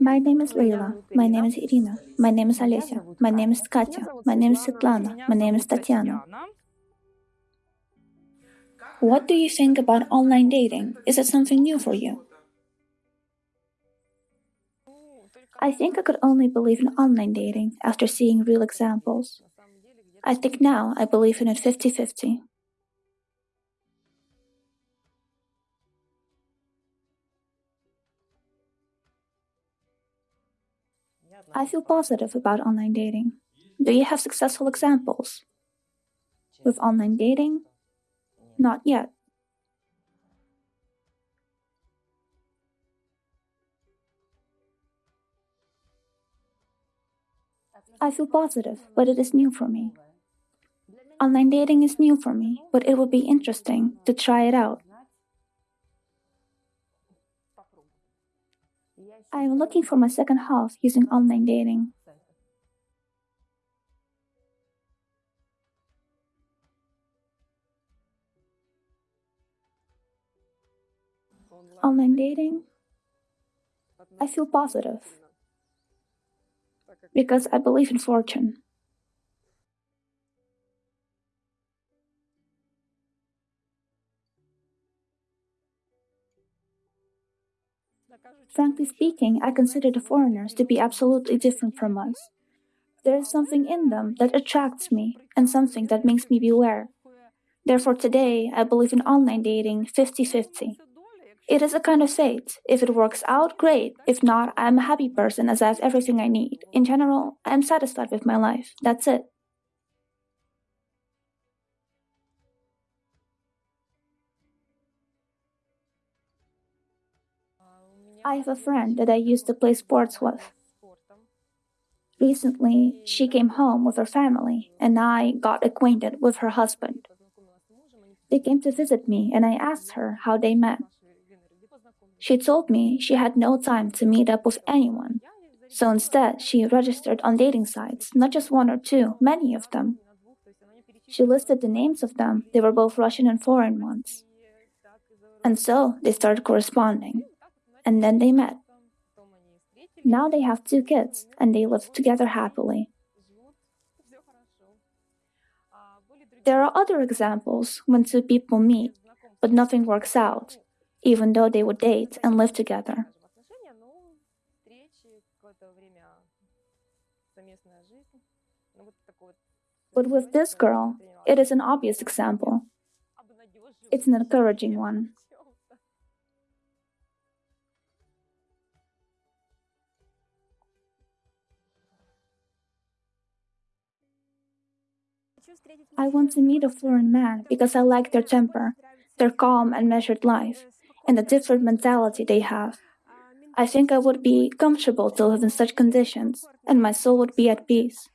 My name is Leila. My name is Irina. My name is Olesya. My name is Katya. My name is Svetlana. My name is Tatiana. What do you think about online dating? Is it something new for you? I think I could only believe in online dating after seeing real examples. I think now I believe in it 50 50. I feel positive about online dating. Do you have successful examples? With online dating? Not yet. I feel positive, but it is new for me. Online dating is new for me, but it would be interesting to try it out. I am looking for my second half using online dating. Online dating? I feel positive because I believe in fortune. Frankly speaking, I consider the foreigners to be absolutely different from us. There is something in them that attracts me and something that makes me beware. Therefore, today, I believe in online dating 50 50. It is a kind of fate. If it works out, great. If not, I'm a happy person as I have everything I need. In general, I'm satisfied with my life. That's it. I have a friend that I used to play sports with. Recently, she came home with her family, and I got acquainted with her husband. They came to visit me, and I asked her how they met. She told me she had no time to meet up with anyone, so instead, she registered on dating sites, not just one or two, many of them. She listed the names of them, they were both Russian and foreign ones. And so they started corresponding and then they met. Now they have two kids and they live together happily. There are other examples when two people meet, but nothing works out, even though they would date and live together. But with this girl, it is an obvious example. It's an encouraging one. I want to meet a foreign man because I like their temper, their calm and measured life, and the different mentality they have. I think I would be comfortable to live in such conditions, and my soul would be at peace.